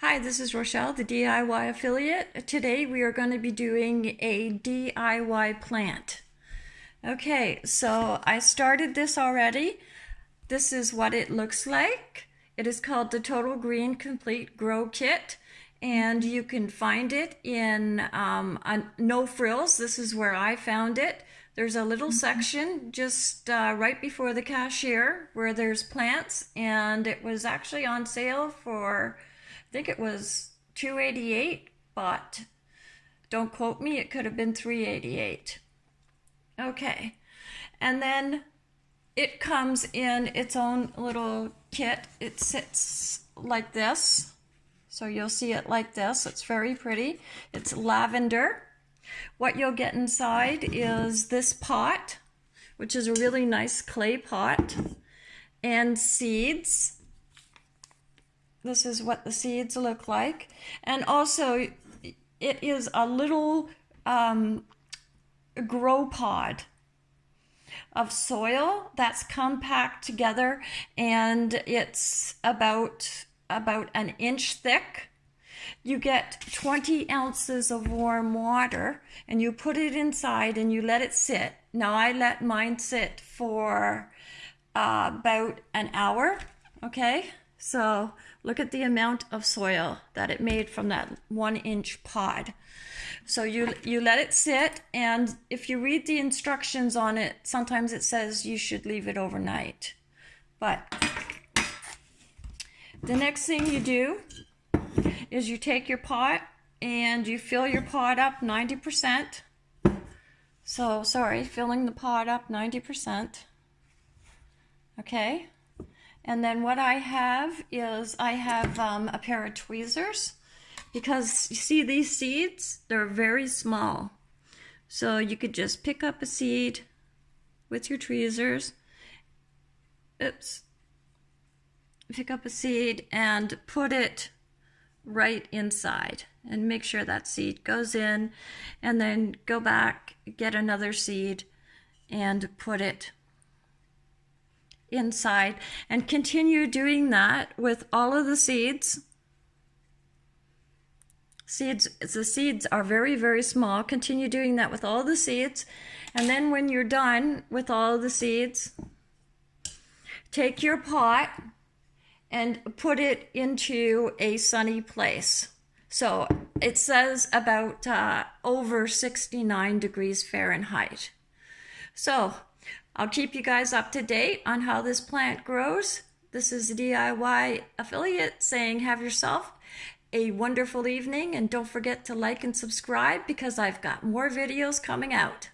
Hi, this is Rochelle, the DIY affiliate. Today we are going to be doing a DIY plant. Okay, so I started this already. This is what it looks like. It is called the Total Green Complete Grow Kit and you can find it in um, No Frills. This is where I found it. There's a little mm-hmm. section just uh, right before the cashier where there's plants and it was actually on sale for think it was 288 but don't quote me it could have been 388 okay. And then it comes in its own little kit. It sits like this. So you'll see it like this. It's very pretty. It's lavender. What you'll get inside is this pot which is a really nice clay pot and seeds this is what the seeds look like. And also, it is a little um, grow pod of soil that's compact together and it's about about an inch thick. You get 20 ounces of warm water and you put it inside and you let it sit. Now i let mine sit for uh, about an hour okay so look at the amount of soil that it made from that one inch pod. So you, you let it sit and if you read the instructions on it, sometimes it says you should leave it overnight. But the next thing you do is you take your pot and you fill your pot up 90%. So sorry, filling the pot up 90%. Okay. And then what I have is I have um, a pair of tweezers because you see these seeds, they're very small. So you could just pick up a seed with your tweezers. Oops. Pick up a seed and put it right inside and make sure that seed goes in and then go back, get another seed and put it inside and continue doing that with all of the seeds. Seeds, the seeds are very, very small. Continue doing that with all the seeds. And then when you're done with all the seeds, take your pot and put it into a sunny place. So it says about uh, over 69 degrees Fahrenheit. So I'll keep you guys up to date on how this plant grows. This is DIY affiliate saying have yourself a wonderful evening and don't forget to like and subscribe because I've got more videos coming out.